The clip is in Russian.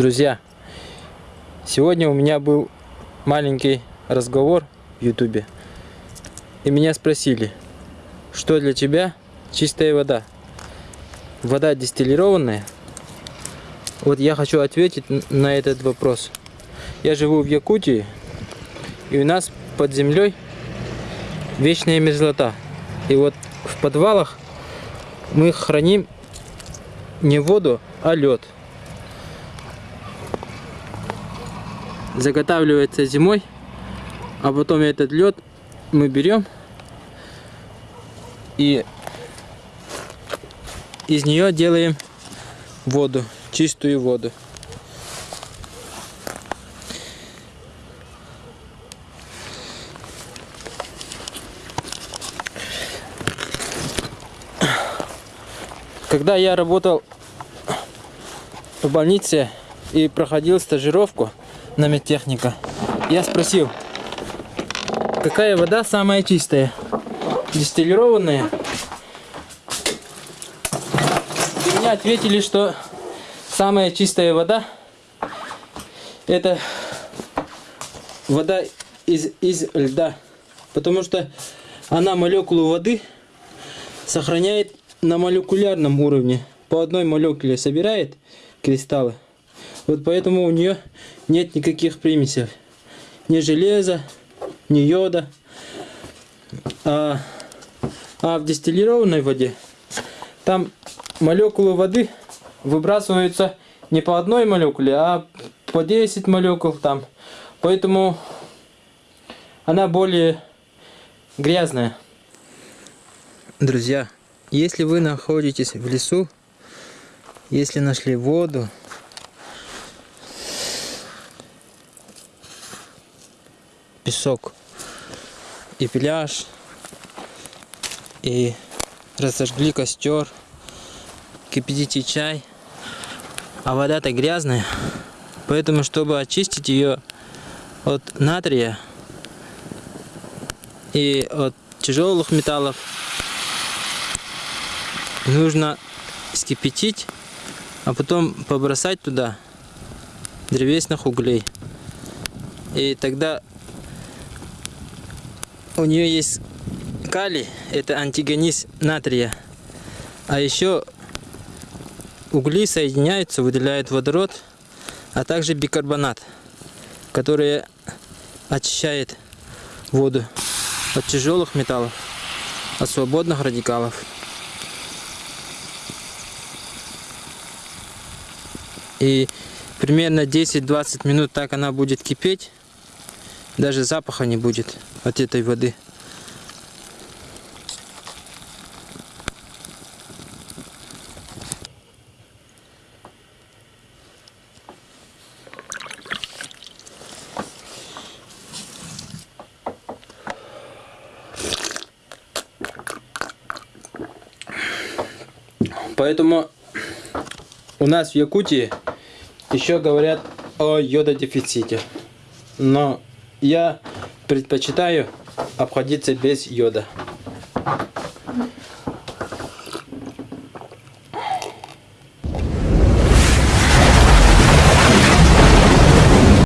Друзья, сегодня у меня был маленький разговор в ютубе. И меня спросили, что для тебя чистая вода? Вода дистиллированная? Вот я хочу ответить на этот вопрос. Я живу в Якутии, и у нас под землей вечная мерзлота. И вот в подвалах мы храним не воду, а лед. Заготавливается зимой, а потом этот лед мы берем и из нее делаем воду, чистую воду. Когда я работал в больнице и проходил стажировку, на медтехника. Я спросил, какая вода самая чистая? Дистиллированная? И мне ответили, что самая чистая вода это вода из, из льда. Потому что она молекулу воды сохраняет на молекулярном уровне. По одной молекуле собирает кристаллы. Вот поэтому у нее нет никаких примесей. Ни железа, ни йода. А, а в дистиллированной воде там молекулы воды выбрасываются не по одной молекуле, а по 10 молекул там. Поэтому она более грязная. Друзья, если вы находитесь в лесу, если нашли воду, песок и пляж, и разожгли костер, кипятите чай, а вода-то грязная, поэтому, чтобы очистить ее от натрия и от тяжелых металлов, нужно скипятить, а потом побросать туда древесных углей. И тогда у нее есть калий, это антигониз натрия. А еще угли соединяются, выделяют водород, а также бикарбонат, который очищает воду от тяжелых металлов, от свободных радикалов. И примерно 10-20 минут так она будет кипеть, даже запаха не будет от этой воды. Поэтому у нас в Якутии еще говорят о йододефиците. Но я предпочитаю обходиться без йода.